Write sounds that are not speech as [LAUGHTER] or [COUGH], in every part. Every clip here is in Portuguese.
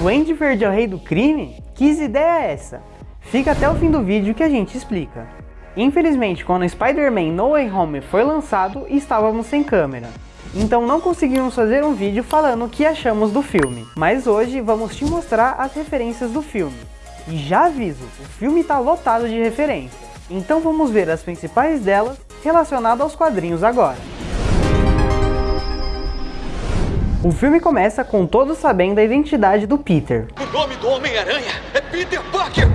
Duende Verde é o rei do crime? Que ideia é essa? Fica até o fim do vídeo que a gente explica. Infelizmente, quando Spider-Man No Way Home foi lançado, estávamos sem câmera. Então não conseguimos fazer um vídeo falando o que achamos do filme. Mas hoje vamos te mostrar as referências do filme. E já aviso, o filme está lotado de referências. Então vamos ver as principais delas relacionadas aos quadrinhos agora. O filme começa com todos sabendo a identidade do Peter. O nome do Homem-Aranha é Peter Parker!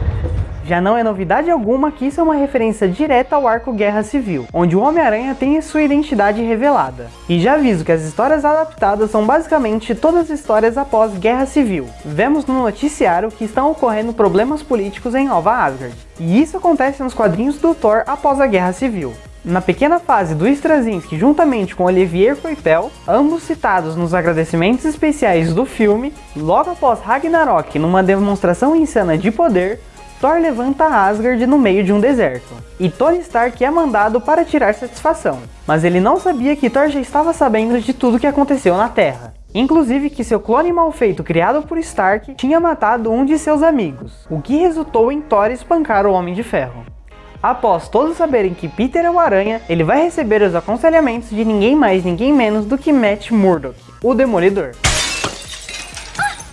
Já não é novidade alguma que isso é uma referência direta ao arco Guerra Civil, onde o Homem-Aranha tem a sua identidade revelada. E já aviso que as histórias adaptadas são basicamente todas as histórias após Guerra Civil. Vemos no noticiário que estão ocorrendo problemas políticos em Nova Asgard. E isso acontece nos quadrinhos do Thor após a Guerra Civil. Na pequena fase do Straczynski juntamente com Olivier Coipel, ambos citados nos agradecimentos especiais do filme, logo após Ragnarok numa demonstração insana de poder, Thor levanta Asgard no meio de um deserto, e Tony Stark é mandado para tirar satisfação, mas ele não sabia que Thor já estava sabendo de tudo que aconteceu na Terra. Inclusive que seu clone mal feito criado por Stark tinha matado um de seus amigos, o que resultou em Thor espancar o Homem de Ferro. Após todos saberem que Peter é o Aranha, ele vai receber os aconselhamentos de ninguém mais ninguém menos do que Matt Murdock, o Demolidor.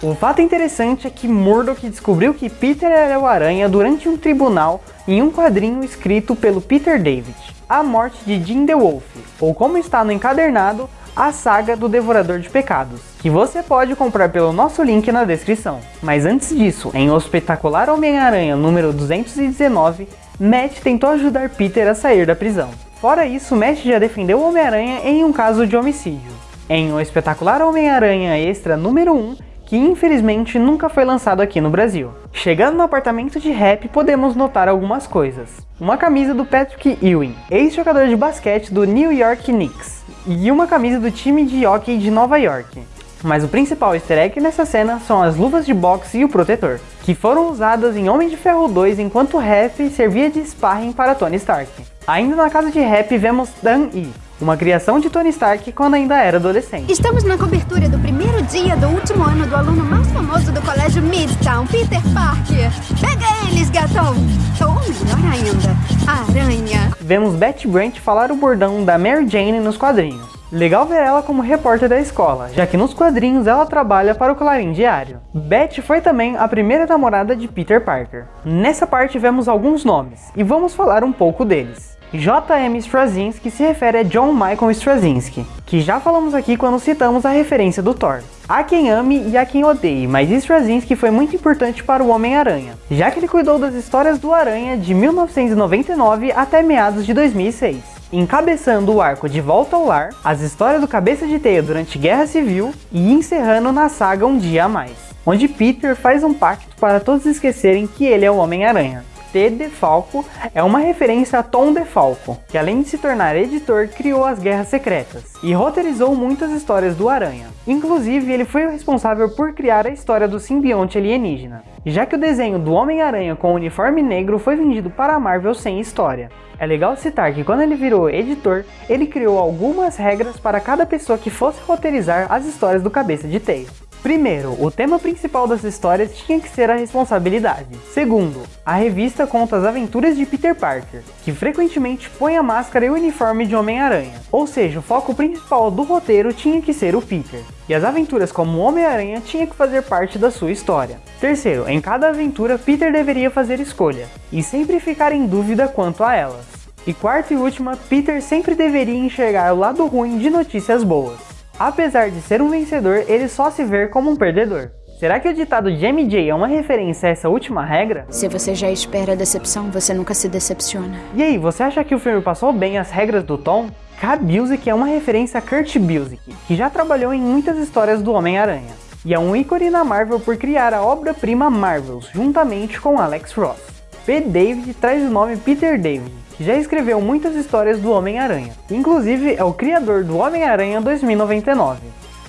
O fato interessante é que Murdock descobriu que Peter era o Aranha durante um tribunal em um quadrinho escrito pelo Peter David, A Morte de Jim the Wolf, ou como está no encadernado, a saga do Devorador de Pecados, que você pode comprar pelo nosso link na descrição. Mas antes disso, em O Espetacular Homem-Aranha número 219, Matt tentou ajudar Peter a sair da prisão. Fora isso, Matt já defendeu Homem-Aranha em um caso de homicídio. Em O Espetacular Homem-Aranha Extra número 1, que infelizmente nunca foi lançado aqui no Brasil. Chegando no apartamento de Rap, podemos notar algumas coisas. Uma camisa do Patrick Ewing, ex-jogador de basquete do New York Knicks, e uma camisa do time de hockey de Nova York. Mas o principal easter egg nessa cena são as luvas de boxe e o protetor, que foram usadas em Homem de Ferro 2 enquanto Rap servia de sparring para Tony Stark. Ainda na casa de Rap vemos Dan E, uma criação de Tony Stark quando ainda era adolescente. Estamos na cobertura do primeiro dia do último ano do aluno mais famoso do colégio Midtown, Peter Parker. Pega eles, gatão! Ou melhor ainda, aranha. Vemos Betty Brant falar o bordão da Mary Jane nos quadrinhos. Legal ver ela como repórter da escola, já que nos quadrinhos ela trabalha para o Clarim Diário. Betty foi também a primeira namorada de Peter Parker. Nessa parte vemos alguns nomes, e vamos falar um pouco deles. J.M. Straczynski se refere a John Michael Straczynski, que já falamos aqui quando citamos a referência do Thor. Há quem ame e há quem odeie, mas Straczynski foi muito importante para o Homem-Aranha, já que ele cuidou das histórias do Aranha de 1999 até meados de 2006 encabeçando o arco De Volta ao Lar, as histórias do Cabeça de Teia durante Guerra Civil e encerrando na saga Um Dia a Mais, onde Peter faz um pacto para todos esquecerem que ele é o Homem-Aranha. T. DeFalco é uma referência a Tom DeFalco, que além de se tornar editor, criou as Guerras Secretas e roteirizou muitas histórias do Aranha. Inclusive, ele foi o responsável por criar a história do simbionte alienígena, já que o desenho do Homem-Aranha com o uniforme negro foi vendido para a Marvel sem história. É legal citar que quando ele virou editor, ele criou algumas regras para cada pessoa que fosse roteirizar as histórias do Cabeça de Teia. Primeiro, o tema principal das histórias tinha que ser a responsabilidade. Segundo, a revista conta as aventuras de Peter Parker, que frequentemente põe a máscara e o uniforme de Homem-Aranha. Ou seja, o foco principal do roteiro tinha que ser o Peter. E as aventuras como Homem-Aranha tinha que fazer parte da sua história. Terceiro, em cada aventura Peter deveria fazer escolha, e sempre ficar em dúvida quanto a elas. E quarta e última, Peter sempre deveria enxergar o lado ruim de notícias boas. Apesar de ser um vencedor, ele só se vê como um perdedor. Será que o ditado de MJ é uma referência a essa última regra? Se você já espera a decepção, você nunca se decepciona. E aí, você acha que o filme passou bem as regras do tom? K. Busiek é uma referência a Kurt Busiek, que já trabalhou em muitas histórias do Homem-Aranha, e é um ícone na Marvel por criar a obra-prima Marvels, juntamente com Alex Ross. P. David traz o nome Peter David, já escreveu muitas histórias do Homem-Aranha. Inclusive, é o criador do Homem-Aranha 2099.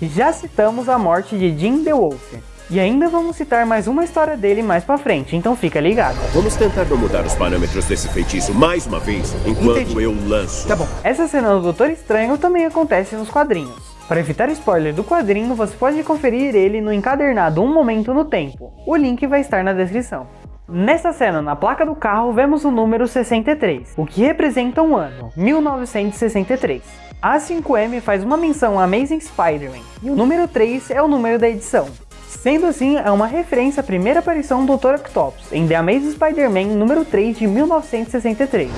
Já citamos a morte de Jim the Wolf. E ainda vamos citar mais uma história dele mais pra frente, então fica ligado. Vamos tentar não mudar os parâmetros desse feitiço mais uma vez, enquanto Entendi. eu lanço. Tá bom. Essa cena do Doutor Estranho também acontece nos quadrinhos. Para evitar spoiler do quadrinho, você pode conferir ele no encadernado Um Momento no Tempo. O link vai estar na descrição. Nesta cena, na placa do carro, vemos o número 63, o que representa um ano, 1963. A 5M faz uma menção a Amazing Spider-Man, e o número 3 é o número da edição. Sendo assim, é uma referência à primeira aparição do Dr. Octopus em The Amazing Spider-Man número 3 de 1963.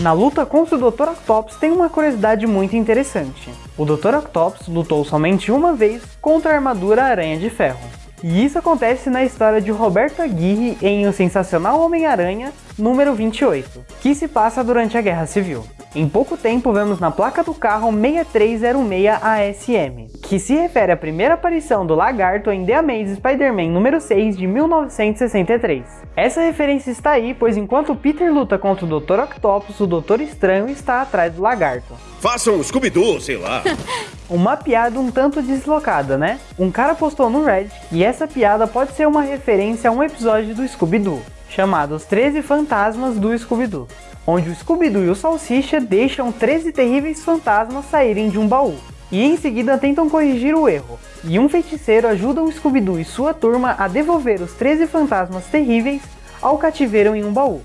Na luta contra o Dr. Octopus tem uma curiosidade muito interessante. O Dr. Octopus lutou somente uma vez contra a armadura Aranha de Ferro. E isso acontece na história de Roberto Aguirre em O Sensacional Homem-Aranha, número 28, que se passa durante a Guerra Civil. Em pouco tempo vemos na placa do carro 6306 ASM, que se refere à primeira aparição do lagarto em The Amazing Spider-Man número 6 de 1963. Essa referência está aí, pois enquanto Peter luta contra o Dr. Octopus, o Doutor Estranho está atrás do lagarto. Façam um Scooby-Doo, sei lá. [LAUGHS] Uma piada um tanto deslocada, né? Um cara postou no Reddit e essa piada pode ser uma referência a um episódio do Scooby-Doo, chamado Os 13 Fantasmas do Scooby-Doo onde o Scooby-Doo e o Salsicha deixam 13 terríveis fantasmas saírem de um baú. E em seguida tentam corrigir o erro, e um feiticeiro ajuda o Scooby-Doo e sua turma a devolver os 13 fantasmas terríveis ao cativeiro em um baú.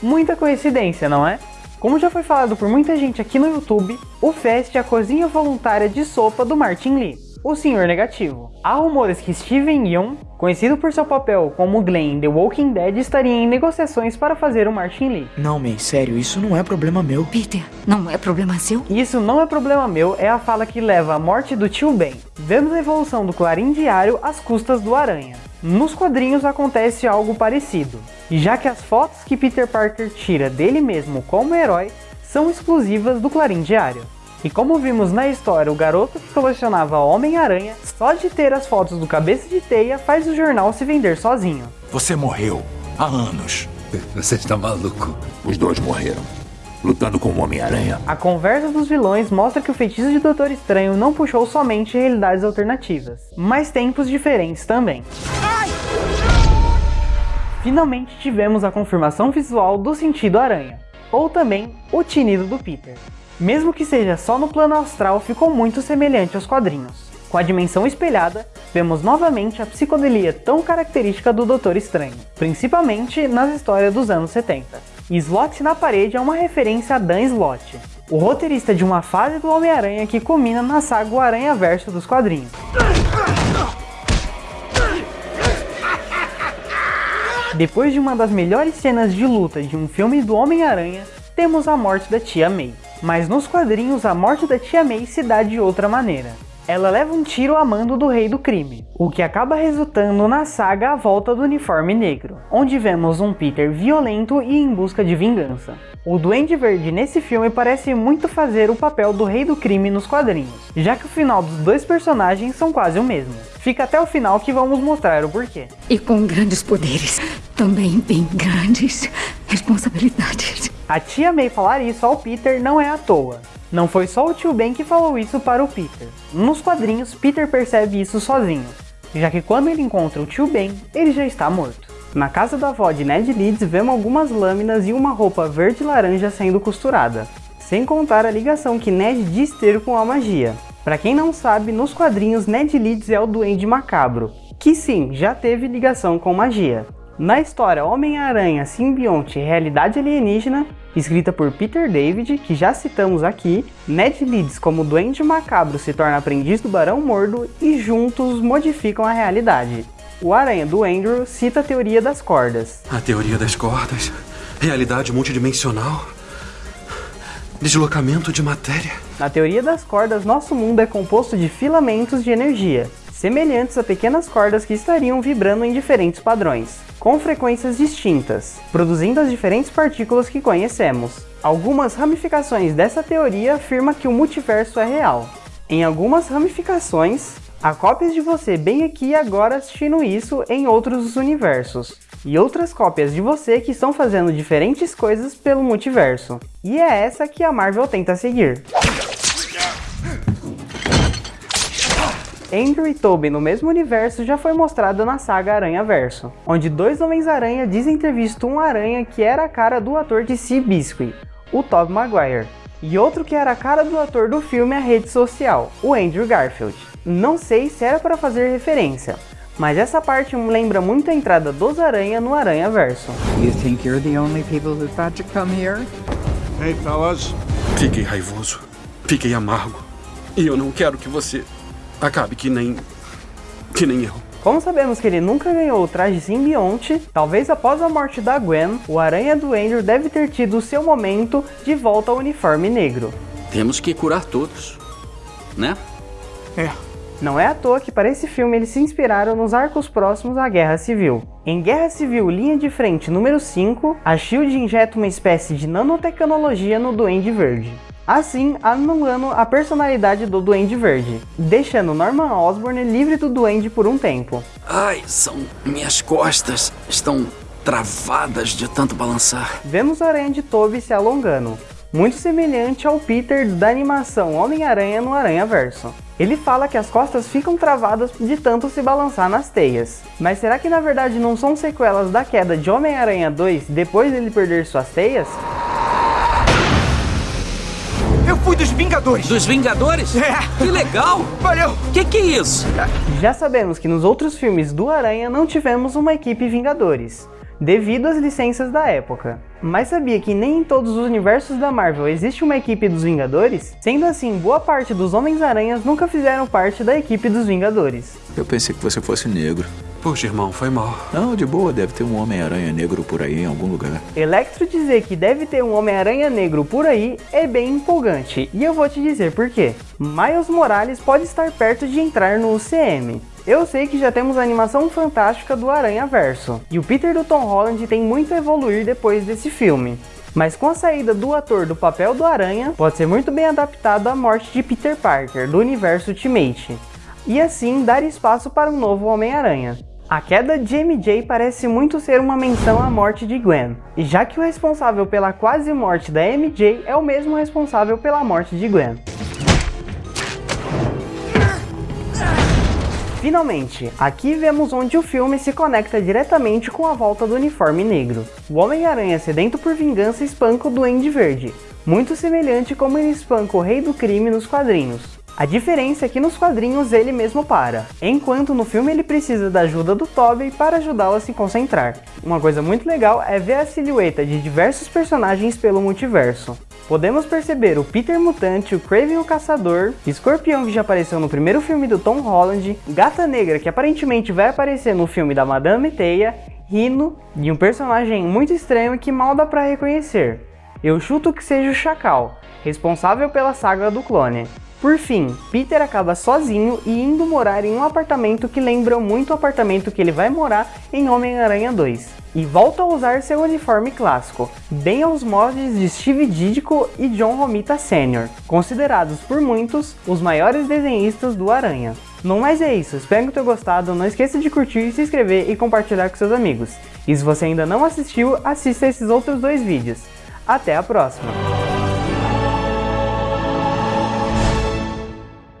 Muita coincidência, não é? Como já foi falado por muita gente aqui no YouTube, o Fest é a cozinha voluntária de sopa do Martin Lee o Senhor Negativo. Há rumores que Steven Yeun, conhecido por seu papel como Glenn em The Walking Dead, estaria em negociações para fazer o Martin Lee. Não, May, sério, isso não é problema meu. Peter, não é problema seu? Isso não é problema meu é a fala que leva à morte do tio Ben. Vemos a evolução do Clarim Diário às custas do Aranha. Nos quadrinhos acontece algo parecido, já que as fotos que Peter Parker tira dele mesmo como herói são exclusivas do Clarim Diário. E como vimos na história, o garoto que colecionava Homem-Aranha, só de ter as fotos do Cabeça de Teia faz o jornal se vender sozinho. Você morreu há anos. Você está maluco? Os dois morreram. Lutando com o Homem-Aranha. A conversa dos vilões mostra que o feitiço de Doutor Estranho não puxou somente realidades alternativas, mas tempos diferentes também. Finalmente tivemos a confirmação visual do sentido aranha, ou também o tinido do Peter. Mesmo que seja só no plano astral, ficou muito semelhante aos quadrinhos. Com a dimensão espelhada, vemos novamente a psicodelia tão característica do Doutor Estranho, principalmente nas histórias dos anos 70. E Slot na parede é uma referência a Dan Slott, o roteirista de uma fase do Homem-Aranha que culmina na saga O Aranha Verso dos quadrinhos. Depois de uma das melhores cenas de luta de um filme do Homem-Aranha, temos a morte da Tia May. Mas nos quadrinhos, a morte da Tia May se dá de outra maneira. Ela leva um tiro a mando do Rei do Crime, o que acaba resultando na saga A Volta do Uniforme Negro, onde vemos um Peter violento e em busca de vingança. O Duende Verde nesse filme parece muito fazer o papel do Rei do Crime nos quadrinhos, já que o final dos dois personagens são quase o mesmo. Fica até o final que vamos mostrar o porquê. E com grandes poderes, também bem grandes responsabilidades. A tia May falar isso ao Peter não é à toa. Não foi só o tio Ben que falou isso para o Peter. Nos quadrinhos, Peter percebe isso sozinho, já que quando ele encontra o tio Ben, ele já está morto. Na casa da avó de Ned Leeds, vemos algumas lâminas e uma roupa verde laranja sendo costurada, sem contar a ligação que Ned diz ter com a magia. Para quem não sabe, nos quadrinhos Ned Leeds é o Duende Macabro, que sim, já teve ligação com magia. Na história Homem-Aranha, Simbionte e Realidade Alienígena, escrita por Peter David, que já citamos aqui, Ned Leeds como Duende Macabro se torna aprendiz do Barão Mordo e juntos modificam a realidade. O Aranha do Andrew cita a teoria das cordas. A teoria das cordas, realidade multidimensional, deslocamento de matéria. Na teoria das cordas, nosso mundo é composto de filamentos de energia, semelhantes a pequenas cordas que estariam vibrando em diferentes padrões com frequências distintas, produzindo as diferentes partículas que conhecemos. Algumas ramificações dessa teoria afirmam que o multiverso é real. Em algumas ramificações, há cópias de você bem aqui e agora assistindo isso em outros universos. E outras cópias de você que estão fazendo diferentes coisas pelo multiverso. E é essa que a Marvel tenta seguir. Andrew e Tobey no mesmo universo já foi mostrado na saga Aranha Verso, onde dois Homens-Aranha dizem ter visto um aranha que era a cara do ator de Sea Biscuit, o Tobey Maguire. E outro que era a cara do ator do filme A Rede Social, o Andrew Garfield. Não sei se era para fazer referência, mas essa parte me lembra muito a entrada dos Aranha no Aranha Verso. You think you're the only people who thought to come here? Hey, fellas. Fiquei raivoso. Fiquei amargo. E eu não quero que você acabe que nem. que nem eu. Como sabemos que ele nunca ganhou o traje simbionte, talvez após a morte da Gwen, o Aranha do Andrew deve ter tido seu momento de volta ao uniforme negro. Temos que curar todos, né? É. Não é à toa que para esse filme eles se inspiraram nos arcos próximos à Guerra Civil. Em Guerra Civil Linha de Frente número 5, a SHIELD injeta uma espécie de nanotecnologia no Duende Verde. Assim, anulando a personalidade do Duende Verde, deixando Norman Osborn livre do Duende por um tempo. Ai, são minhas costas. Estão travadas de tanto balançar. Vemos a aranha de Toby se alongando, muito semelhante ao Peter da animação Homem-Aranha no Aranha Verso. Ele fala que as costas ficam travadas de tanto se balançar nas teias. Mas será que na verdade não são sequelas da queda de Homem-Aranha 2 depois dele perder suas teias? Fui dos Vingadores! Dos Vingadores? É! Que legal! Valeu! Que que é isso? Já sabemos que nos outros filmes do Aranha não tivemos uma equipe Vingadores devido às licenças da época. Mas sabia que nem em todos os universos da Marvel existe uma equipe dos Vingadores? Sendo assim, boa parte dos Homens-Aranhas nunca fizeram parte da equipe dos Vingadores. Eu pensei que você fosse negro. Poxa, irmão, foi mal. Não, de boa, deve ter um Homem-Aranha negro por aí em algum lugar. Electro dizer que deve ter um Homem-Aranha negro por aí é bem empolgante, e eu vou te dizer por quê. Miles Morales pode estar perto de entrar no UCM. Eu sei que já temos a animação fantástica do Aranha Verso, e o Peter do Tom Holland tem muito a evoluir depois desse filme. Mas com a saída do ator do papel do Aranha, pode ser muito bem adaptado à morte de Peter Parker, do universo Ultimate, e assim dar espaço para um novo Homem-Aranha. A queda de MJ parece muito ser uma menção à morte de Gwen, e já que o responsável pela quase morte da MJ é o mesmo responsável pela morte de Gwen. Finalmente, aqui vemos onde o filme se conecta diretamente com a volta do uniforme negro. O Homem-Aranha sedento por vingança espanca o Duende Verde, muito semelhante como ele espanca o Rei do Crime nos quadrinhos. A diferença é que nos quadrinhos ele mesmo para, enquanto no filme ele precisa da ajuda do Tobey para ajudá-lo a se concentrar. Uma coisa muito legal é ver a silhueta de diversos personagens pelo multiverso. Podemos perceber o Peter Mutante, o Kraven o Caçador, Escorpião que já apareceu no primeiro filme do Tom Holland, Gata Negra que aparentemente vai aparecer no filme da Madame Teia, Rino e um personagem muito estranho que mal dá pra reconhecer. Eu chuto que seja o Chacal, responsável pela saga do clone. Por fim, Peter acaba sozinho e indo morar em um apartamento que lembra muito o apartamento que ele vai morar em Homem-Aranha 2. E volta a usar seu uniforme clássico, bem aos moldes de Steve Ditko e John Romita Sr., considerados por muitos os maiores desenhistas do Aranha. No mais é isso, espero que tenha gostado, não esqueça de curtir, se inscrever e compartilhar com seus amigos. E se você ainda não assistiu, assista esses outros dois vídeos. Até a próxima!